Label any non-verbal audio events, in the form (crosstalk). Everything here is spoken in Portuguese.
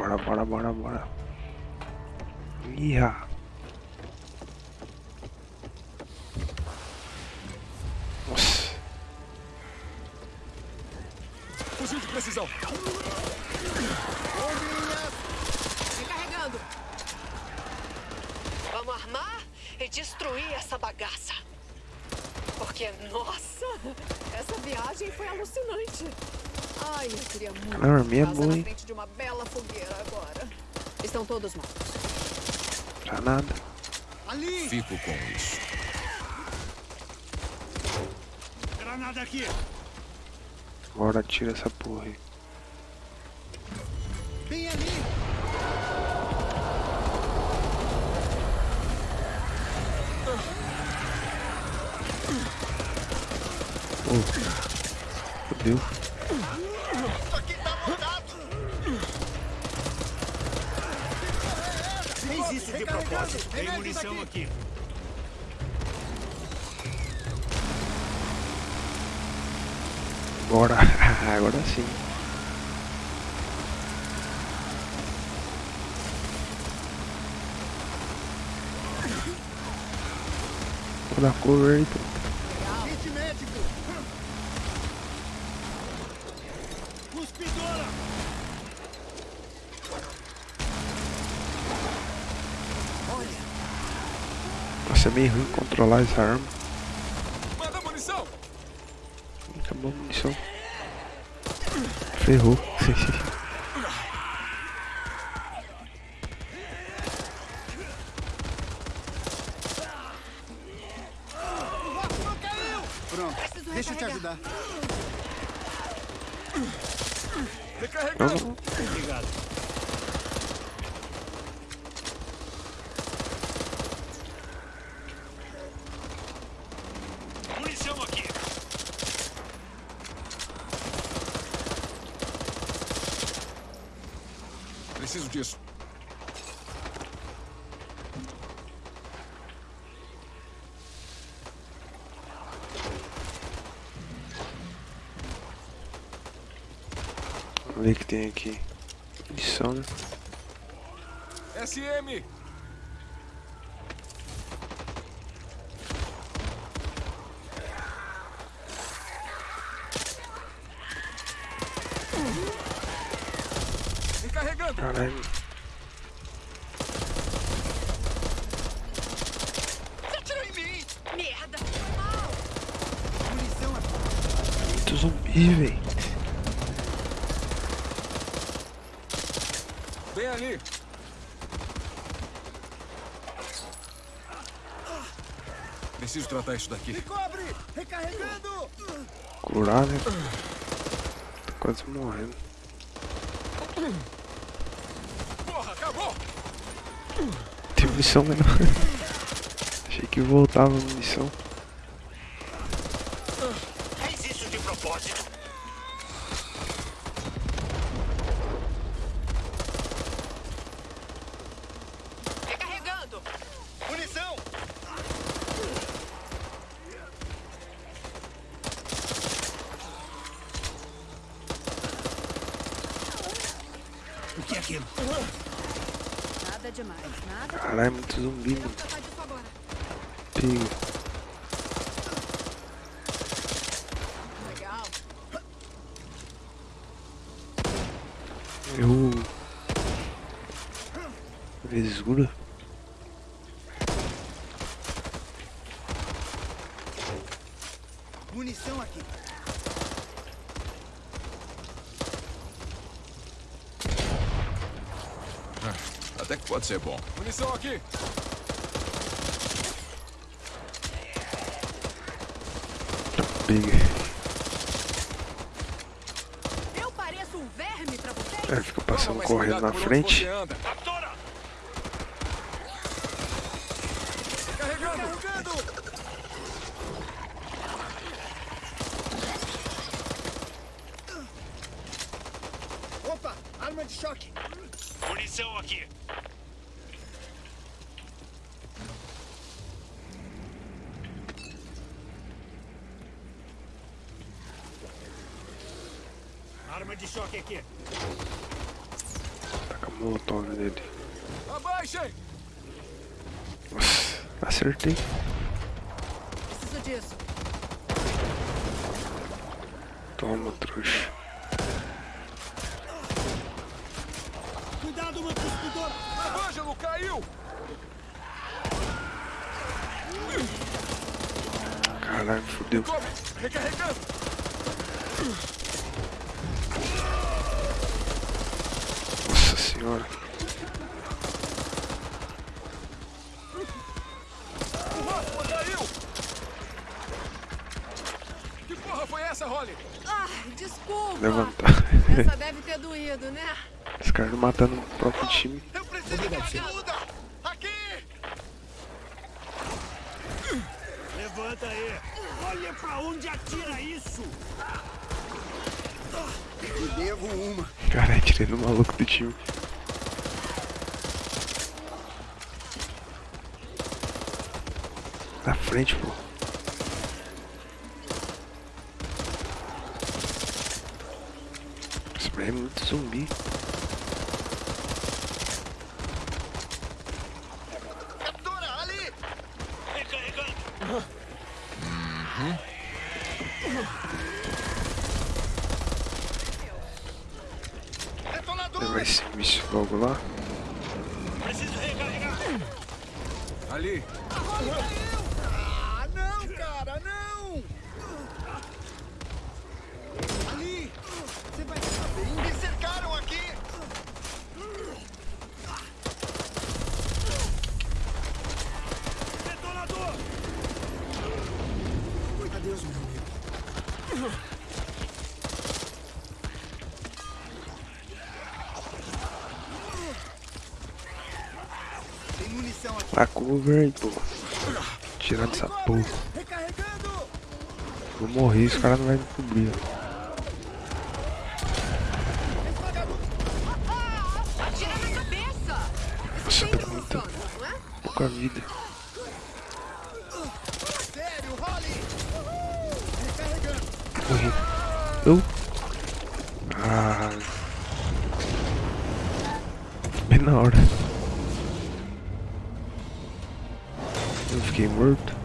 Bora, bora, bora, bora. Iha. Nossa. Fuzil de precisão. Recarregando. Vamos armar e destruir essa bagaça. Porque, nossa, essa viagem foi alucinante. Ai, eu queria muito Ela dormia casa boa, na hein? frente de uma bela fogueira agora. Estão todos mortos. Pra nada. Ali! Fico com isso. Granada aqui! Bora, tira essa porra aí. Bem ali! Fudeu. Isso de propósito. Tem munição aqui. Bora. (laughs) Agora sim. Vou dar cover aí, pô. Kit médico! Cuspidora! Nossa, é meio ruim controlar essa arma. Manda munição! Acabou a munição. Ferrou. O rock não caiu! Pronto, deixa eu te ajudar. Recarregando! Obrigado. Preciso disso. Vamos ver o que tem aqui. Munição, né? SM! Recarregando! Caralho. Você atirou em mim! Merda! Munição aqui! Muito zumbi, velho. Vem ali! Preciso tratar isso daqui. Me cobre! Recarregando! Curar, né? Tô quase morrendo. Tem munição menor. (laughs) Achei que voltava a munição. Fez isso de propósito! Recarregando! Munição! O que é aquilo? Nada demais, nada. Caralho, é muito zumbi, mano. Legal. Eu. Vesura. Munição aqui! Pode ser bom. Munição aqui! Pega. Eu pareço um verme pra vocês? É, fica passando Toma correndo cuidado na frente. Opa! Arma de choque! Munição aqui! Arma de choque aqui! Taca molotov nele. Abaixem! Nossa, acertei. Preciso disso. Toma, trouxa. Cuidado, uma cuspidora! A Ângelo caiu! Caralho, fodeu. Recarregando! Nossa senhora. O caiu! Que porra foi essa, Holly? Ai, desculpa. Levantar. Essa deve ter doído, né? Os caras matando o próprio time. Eu preciso de ajuda! Aqui! Levanta aí! Olha pra onde atira isso! Eu devo uma. Caralho, tirei no maluco do time. Na frente, pô. Spray é muito zumbi. Captura, ali! Recarregando! Detonador! Levar esse lá. Preciso recarregar! Ali! Ah, não, cara, não! Ali! Você vai ficar bem? Me cercaram aqui! Detonador! Adeus, meu amigo. Tem munição aqui. A cover pô. Tirar dessa porra. Vou morrer, os caras não vão me cobrir. Nossa, tá não é? pouca vida. Morri. Eu? Ah. Bem na hora. game worked.